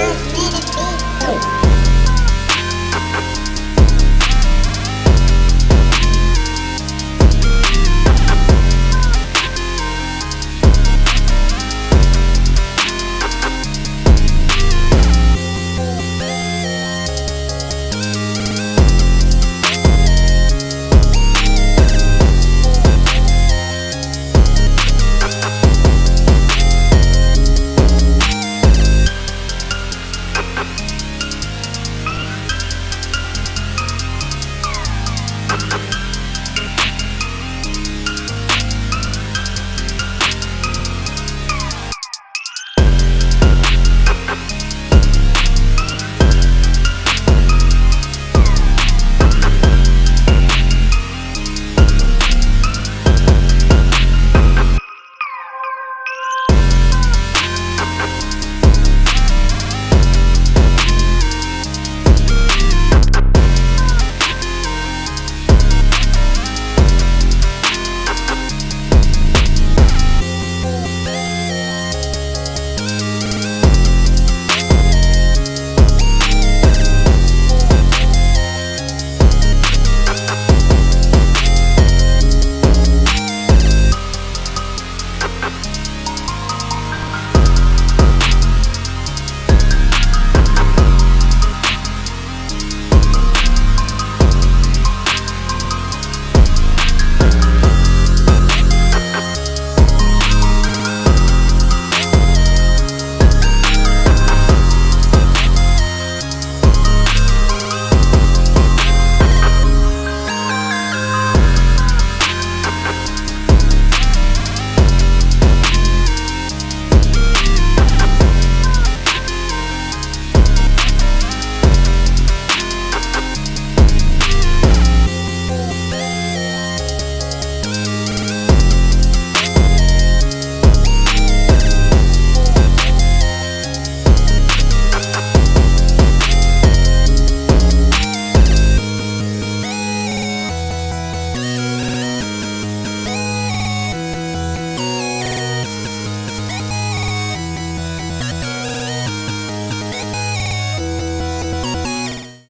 Bruce Lee is being